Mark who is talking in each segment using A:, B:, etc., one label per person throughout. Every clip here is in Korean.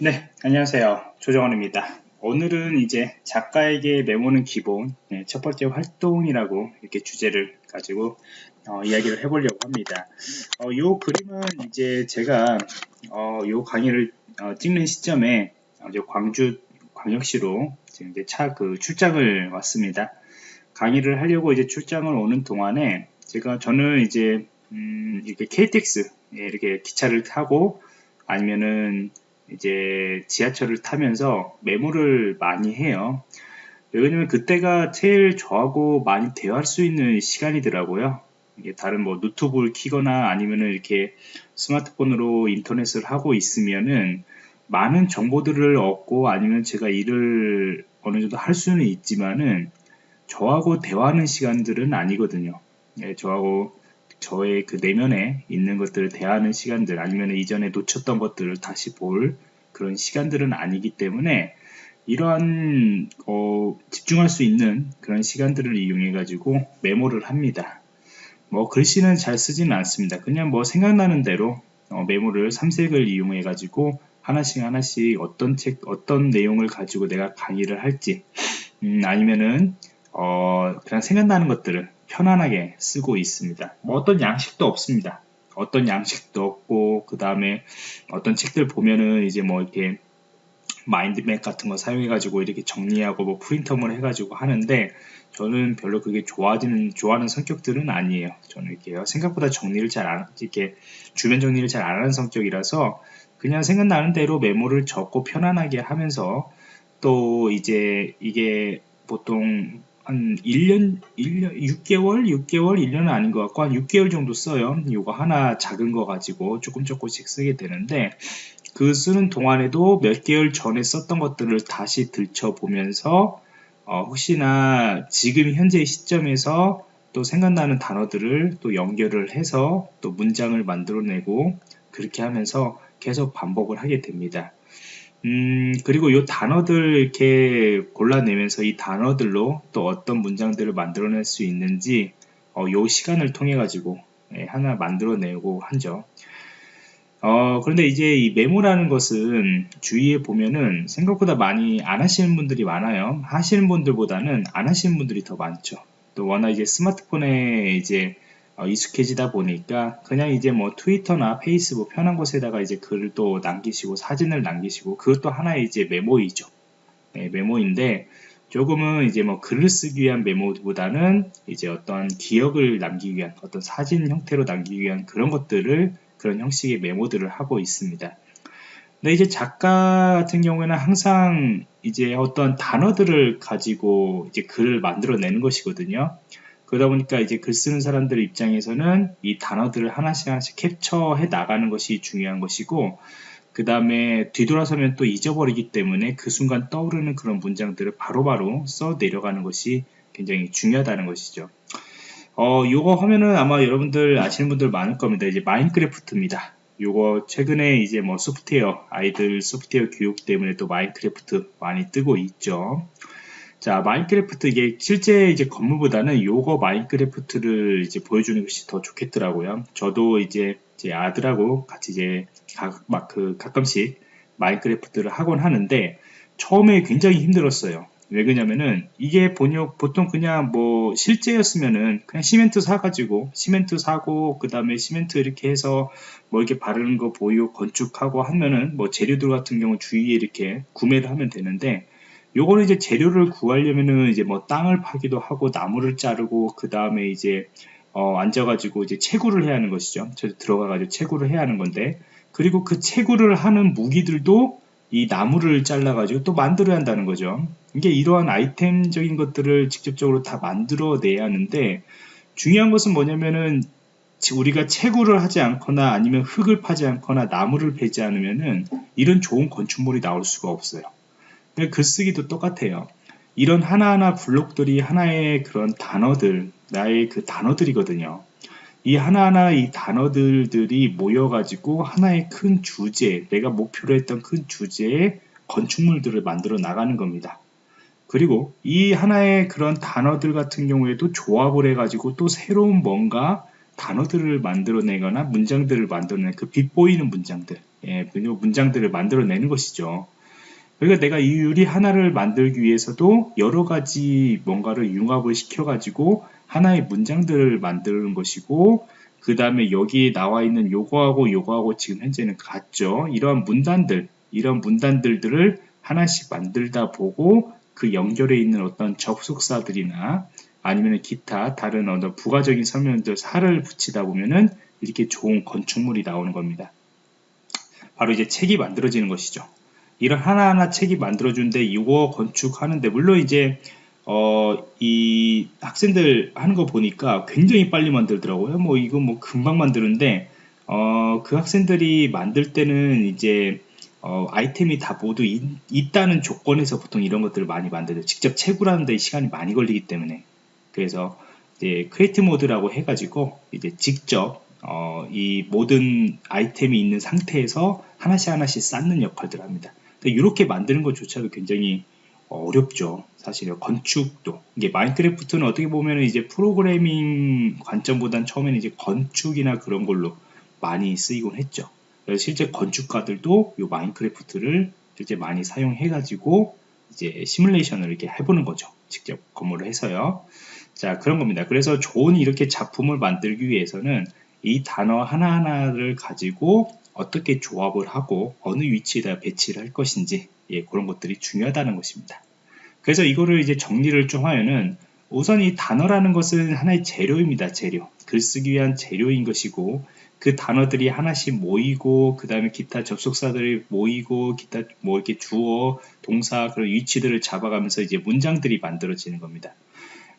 A: 네, 안녕하세요. 조정원입니다. 오늘은 이제 작가에게 메모는 기본, 네, 첫 번째 활동이라고 이렇게 주제를 가지고 어, 이야기를 해보려고 합니다. 어, 이 그림은 이제 제가 어, 이 강의를 어, 찍는 시점에 이제 광주 광역시로 지금 이제 차 그 출장을 왔습니다. 강의를 하려고 이제 출장을 오는 동안에 제가 저는 이제 음, 이렇게 KTX 예, 이렇게 기차를 타고 아니면은 이제 지하철을 타면서 메모를 많이 해요. 왜냐면 그때가 제일 저하고 많이 대화할 수 있는 시간이더라고요. 다른 뭐 노트북을 키거나 아니면은 이렇게 스마트폰으로 인터넷을 하고 있으면은 많은 정보들을 얻고 아니면 제가 일을 어느 정도 할 수는 있지만은 저하고 대화하는 시간들은 아니거든요. 예, 저하고 저의 그 내면에 있는 것들을 대하는 시간들 아니면 이전에 놓쳤던 것들을 다시 볼 그런 시간들은 아니기 때문에 이러한 어, 집중할 수 있는 그런 시간들을 이용해 가지고 메모를 합니다. 뭐 글씨는 잘 쓰지는 않습니다. 그냥 뭐 생각나는 대로 어, 메모를 삼색을 이용해 가지고 하나씩 하나씩 어떤 책 어떤 내용을 가지고 내가 강의를 할지 음, 아니면은 어, 그냥 생각나는 것들을 편안하게 쓰고 있습니다. 뭐 어떤 양식도 없습니다. 어떤 양식도 없고 그 다음에 어떤 책들 보면은 이제 뭐 이렇게 마인드맵 같은 거 사용해 가지고 이렇게 정리하고 뭐 프린터물 해 가지고 하는데 저는 별로 그게 좋아지는 좋아하는 성격들은 아니에요. 저는 이렇게 생각보다 정리를 잘 안 이렇게 주변 정리를 잘 안 하는 성격이라서 그냥 생각나는 대로 메모를 적고 편안하게 하면서 또 이제 이게 보통 한 1년, 1년, 6개월, 6개월, 1년은 아닌 것 같고 한 6개월 정도 써요. 이거 하나 작은 거 가지고 조금 조금씩 쓰게 되는데 그 쓰는 동안에도 몇 개월 전에 썼던 것들을 다시 들춰보면서 어, 혹시나 지금 현재 시점에서 또 생각나는 단어들을 또 연결을 해서 또 문장을 만들어내고 그렇게 하면서 계속 반복을 하게 됩니다. 음, 그리고 이 단어들 이렇게 골라내면서 이 단어들로 또 어떤 문장들을 만들어낼 수 있는지 어, 요 시간을 통해 가지고 예, 하나 만들어내고 하죠. 어, 그런데 이제 이 메모라는 것은 주위에 보면은 생각보다 많이 안 하시는 분들이 많아요. 하시는 분들보다는 안 하시는 분들이 더 많죠. 또 워낙 이제 스마트폰에 이제 어, 익숙해지다 보니까 그냥 이제 뭐 트위터나 페이스북 편한 곳에다가 이제 글을 또 남기시고 사진을 남기시고 그것도 하나의 이제 메모이죠. 네, 메모인데 조금은 이제 뭐 글을 쓰기 위한 메모보다는 이제 어떤 기억을 남기기 위한 어떤 사진 형태로 남기기 위한 그런 것들을 그런 형식의 메모들을 하고 있습니다. 근데 이제 작가 같은 경우에는 항상 이제 어떤 단어들을 가지고 이제 글을 만들어내는 것이거든요. 그러다 보니까 이제 글 쓰는 사람들 입장에서는 이 단어들을 하나씩 하나씩 캡처해 나가는 것이 중요한 것이고 그 다음에 뒤돌아서면 또 잊어버리기 때문에 그 순간 떠오르는 그런 문장들을 바로바로 바로 써 내려가는 것이 굉장히 중요하다는 것이죠. 어, 요거 하면은 아마 여러분들 아시는 분들 많을 겁니다. 이제 마인크래프트입니다. 요거 최근에 이제 뭐 소프트웨어, 아이들 소프트웨어 교육 때문에 또 마인크래프트 많이 뜨고 있죠. 자, 마인크래프트 이게 실제 이제 건물보다는 요거 마인크래프트를 이제 보여주는 것이 더 좋겠더라고요. 저도 이제 제 아들하고 같이 이제 막 그 가끔씩 마인크래프트를 하곤 하는데 처음에 굉장히 힘들었어요. 왜 그러냐면은 이게 번역 보통 그냥 뭐 실제였으면은 그냥 시멘트 사가지고 시멘트 사고 그 다음에 시멘트 이렇게 해서 뭐 이렇게 바르는 거 보유 건축하고 하면은 뭐 재료들 같은 경우 주위에 이렇게 구매를 하면 되는데 요거는 이제 재료를 구하려면은 이제 뭐 땅을 파기도 하고 나무를 자르고 그 다음에 이제 어 앉아가지고 이제 채굴을 해야 하는 것이죠. 저 들어가가지고 채굴을 해야 하는 건데 그리고 그 채굴을 하는 무기들도 이 나무를 잘라가지고 또 만들어야 한다는 거죠. 이게 이러한 아이템적인 것들을 직접적으로 다 만들어내야 하는데 중요한 것은 뭐냐면은 우리가 채굴을 하지 않거나 아니면 흙을 파지 않거나 나무를 베지 않으면은 이런 좋은 건축물이 나올 수가 없어요. 글쓰기도 똑같아요. 이런 하나하나 블록들이 하나의 그런 단어들, 나의 그 단어들이거든요. 이 하나하나 이 단어들들이 모여가지고 하나의 큰 주제, 내가 목표로 했던 큰 주제의 건축물들을 만들어 나가는 겁니다. 그리고 이 하나의 그런 단어들 같은 경우에도 조합을 해가지고 또 새로운 뭔가 단어들을 만들어내거나 문장들을 만들어내는 그 빛보이는 문장들 예, 그 문장들을 만들어내는 것이죠. 그러니까 내가 이 유리 하나를 만들기 위해서도 여러 가지 뭔가를 융합을 시켜가지고 하나의 문장들을 만드는 것이고 그 다음에 여기에 나와 있는 요거하고 요거하고 지금 현재는 같죠. 이러한 문단들, 이런 문단들들을 하나씩 만들다 보고 그 연결에 있는 어떤 접속사들이나 아니면 기타 다른 어떤 부가적인 설명들 살을 붙이다 보면은 이렇게 좋은 건축물이 나오는 겁니다. 바로 이제 책이 만들어지는 것이죠. 이런 하나하나 책이 만들어준데 이거 건축하는데 물론 이제 어, 이 학생들 하는 거 보니까 굉장히 빨리 만들더라고요. 뭐 이거 뭐 금방 만드는데 어, 그 학생들이 만들 때는 이제 어, 아이템이 다 모두 있, 있다는 조건에서 보통 이런 것들을 많이 만들어요. 직접 채굴하는 데 시간이 많이 걸리기 때문에. 그래서 이제 create 모드라고 해가지고 이제 직접 어, 이 모든 아이템이 있는 상태에서 하나씩 하나씩 쌓는 역할들을 합니다. 이렇게 만드는 것조차도 굉장히 어렵죠. 사실 건축도 이게 마인크래프트는 어떻게 보면 이제 프로그래밍 관점보단 처음에는 이제 건축이나 그런 걸로 많이 쓰이곤 했죠. 실제 건축가들도 이 마인크래프트를 실제 많이 사용해 가지고 이제 시뮬레이션을 이렇게 해보는 거죠. 직접 건물을 해서요. 자 그런 겁니다. 그래서 좋은 이렇게 작품을 만들기 위해서는 이 단어 하나하나를 가지고 어떻게 조합을 하고 어느 위치에다 배치를 할 것인지 예, 그런 것들이 중요하다는 것입니다. 그래서 이거를 이제 정리를 좀 하면은 우선 이 단어라는 것은 하나의 재료입니다. 재료. 글쓰기 위한 재료인 것이고 그 단어들이 하나씩 모이고 그 다음에 기타 접속사들이 모이고 기타 뭐 이렇게 주어, 동사 그런 위치들을 잡아가면서 이제 문장들이 만들어지는 겁니다.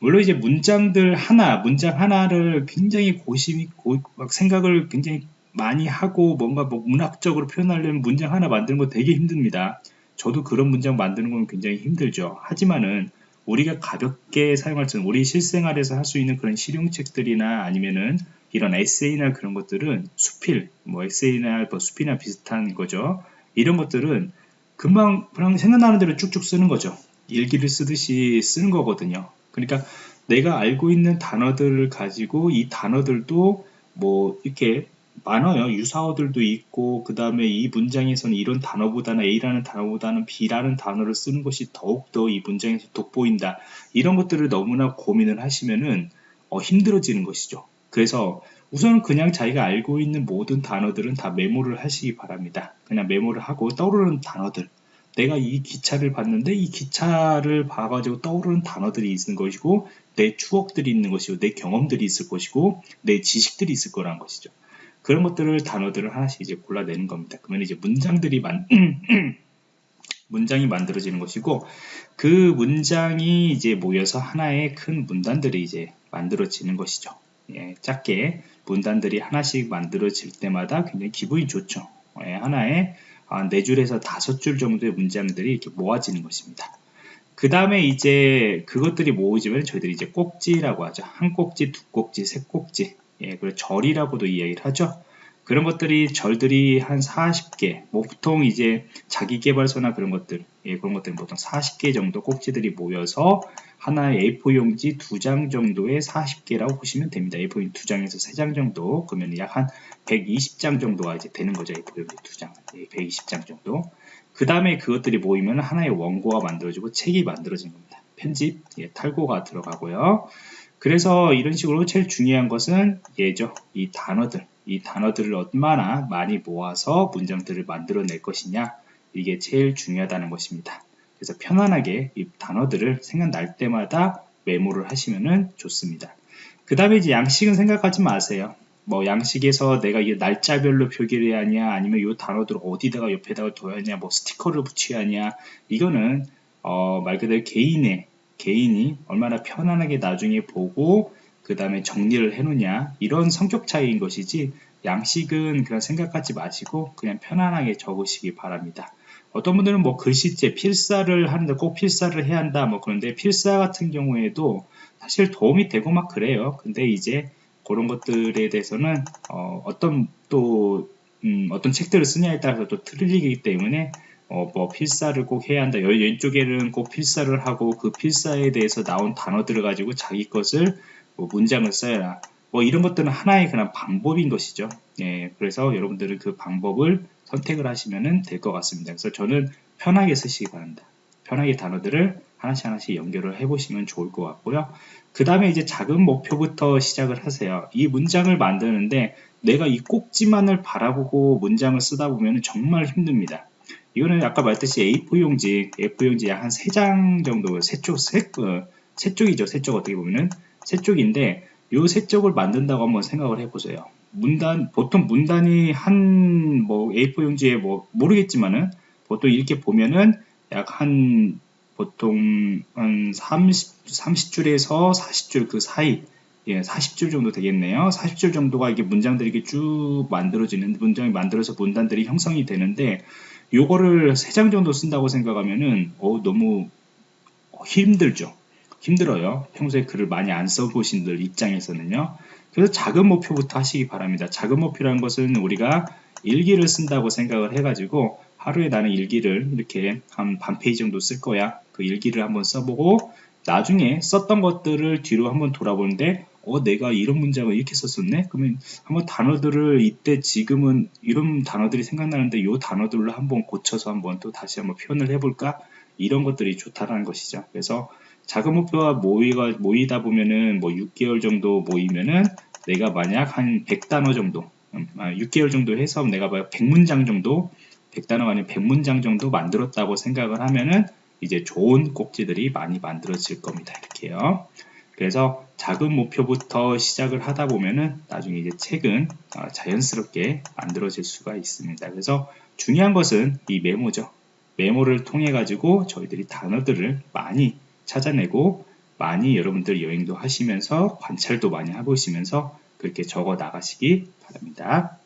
A: 물론 이제 문장들 하나, 문장 하나를 굉장히 고심이 고, 생각을 굉장히 많이 하고 뭔가 뭐 문학적으로 표현하려면 문장 하나 만드는 거 되게 힘듭니다. 저도 그런 문장 만드는 건 굉장히 힘들죠. 하지만은 우리가 가볍게 사용할 수 있는 우리 실생활에서 할 수 있는 그런 실용책들이나 아니면은 이런 에세이나 그런 것들은 수필, 뭐 에세이나 뭐 수필이나 비슷한 거죠. 이런 것들은 금방 그냥 생각나는 대로 쭉쭉 쓰는 거죠. 일기를 쓰듯이 쓰는 거거든요. 그러니까 내가 알고 있는 단어들을 가지고 이 단어들도 뭐 이렇게 많아요. 유사어들도 있고 그 다음에 이 문장에서는 이런 단어보다는 A라는 단어보다는 B라는 단어를 쓰는 것이 더욱더 이 문장에서 돋보인다. 이런 것들을 너무나 고민을 하시면은 어, 힘들어지는 것이죠. 그래서 우선은 그냥 자기가 알고 있는 모든 단어들은 다 메모를 하시기 바랍니다. 그냥 메모를 하고 떠오르는 단어들. 내가 이 기차를 봤는데 이 기차를 봐가지고 떠오르는 단어들이 있는 것이고 내 추억들이 있는 것이고 내 경험들이 있을 것이고 내 지식들이 있을 거란 것이죠. 그런 것들을 단어들을 하나씩 이제 골라내는 겁니다. 그러면 이제 문장들이 만 문장이 만들어지는 것이고 그 문장이 이제 모여서 하나의 큰 문단들이 이제 만들어지는 것이죠. 예, 작게 문단들이 하나씩 만들어질 때마다 굉장히 기분이 좋죠. 예, 하나의 아, 네 줄에서 다섯 줄 정도의 문장들이 이렇게 모아지는 것입니다. 그 다음에 이제 그것들이 모으지면 저희들이 이제 꼭지라고 하죠. 한 꼭지, 두 꼭지, 세 꼭지, 예, 그리고 절이라고도 이야기를 하죠. 그런 것들이 절들이 한 40개, 뭐 보통 이제 자기 개발서나 그런 것들, 예, 그런 것들은 보통 40개 정도 꼭지들이 모여서 하나의 A4 용지 두 장 정도의 40개라고 보시면 됩니다. A4 용지 두 장에서 세 장 정도, 그러면 약 한 120장 정도가 이제 되는 거죠. A4 용지 두 장, 예, 120장 정도. 그 다음에 그것들이 모이면 하나의 원고가 만들어지고 책이 만들어진 겁니다. 편집, 예, 탈고가 들어가고요. 그래서 이런 식으로 제일 중요한 것은 예죠. 이 단어들, 이 단어들을 얼마나 많이 모아서 문장들을 만들어낼 것이냐 이게 제일 중요하다는 것입니다. 그래서 편안하게 이 단어들을 생각날 때마다 메모를 하시면 좋습니다. 그 다음에 이제 양식은 생각하지 마세요. 뭐 양식에서 내가 이 날짜별로 표기를 해야 하냐 아니면 이 단어들을 어디다가 옆에다가 둬야 하냐 뭐 스티커를 붙여야 하냐 이거는 어, 말 그대로 개인의 개인이 얼마나 편안하게 나중에 보고 그 다음에 정리를 해놓냐 이런 성격 차이인 것이지 양식은 그런 생각하지 마시고 그냥 편안하게 적으시기 바랍니다. 어떤 분들은 뭐 글씨체 필사를 하는데 꼭 필사를 해야 한다 뭐 그런데 필사 같은 경우에도 사실 도움이 되고 막 그래요. 근데 이제 그런 것들에 대해서는 어, 떤 또 음, 어떤 책들을 쓰냐에 따라서 또 틀리기 때문에 어, 뭐 필사를 꼭 해야 한다. 왼쪽에는 꼭 필사를 하고 그 필사에 대해서 나온 단어들을 가지고 자기 것을 뭐 문장을 써야 뭐 이런 것들은 하나의 그냥 방법인 것이죠. 예, 그래서 여러분들은 그 방법을 선택을 하시면 될 것 같습니다. 그래서 저는 편하게 쓰시기 바랍니다. 편하게 단어들을 하나씩 하나씩 연결을 해보시면 좋을 것 같고요. 그 다음에 이제 작은 목표부터 시작을 하세요. 이 문장을 만드는데 내가 이 꼭지만을 바라보고 문장을 쓰다 보면 정말 힘듭니다. 이거는 아까 말했듯이 A4 용지, A4 용지 약 한 3장 정도, 3쪽, 3, 어, 3쪽이죠. 3쪽 어떻게 보면은 3쪽인데 요 3쪽을 만든다고 한번 생각을 해보세요. 문단, 보통 문단이 한 뭐 A4 용지에 뭐 모르겠지만은 보통 이렇게 보면은 약 한 보통 한 30, 30줄에서 40줄 그 사이 예, 40줄 정도 되겠네요. 40줄 정도가 이게 문장들이 쭉 만들어지는 문장이 만들어서 문단들이 형성이 되는데 요거를 3장 정도 쓴다고 생각하면은 어, 너무 힘들죠. 힘들어요. 평소에 글을 많이 안 써보신 들 입장에서는요. 그래서 작은 목표부터 하시기 바랍니다. 작은 목표라는 것은 우리가 일기를 쓴다고 생각을 해가지고 하루에 나는 일기를 이렇게 한 반 페이지 정도 쓸 거야. 그 일기를 한번 써보고 나중에 썼던 것들을 뒤로 한번 돌아보는데 어 내가 이런 문장을 이렇게 썼었네 그러면 한번 단어들을 이때 지금은 이런 단어들이 생각나는데 이 단어들로 한번 고쳐서 한번 또 다시 한번 표현을 해볼까 이런 것들이 좋다라는 것이죠 그래서 작은 목표가 모이가 모이다 보면은 뭐 6개월 정도 모이면은 내가 만약 한 100단어 정도 6개월 음, 아, 정도 해서 내가 100문장 정도 100단어가 아니라 100문장 정도 만들었다고 생각을 하면은 이제 좋은 꼭지들이 많이 만들어질 겁니다. 이렇게요. 그래서 작은 목표부터 시작을 하다 보면은 나중에 이제 책은 어, 자연스럽게 만들어질 수가 있습니다. 그래서 중요한 것은 이 메모죠. 메모를 통해 가지고 저희들이 단어들을 많이 찾아내고 많이 여러분들 여행도 하시면서 관찰도 많이 해보시면서 그렇게 적어 나가시기 바랍니다.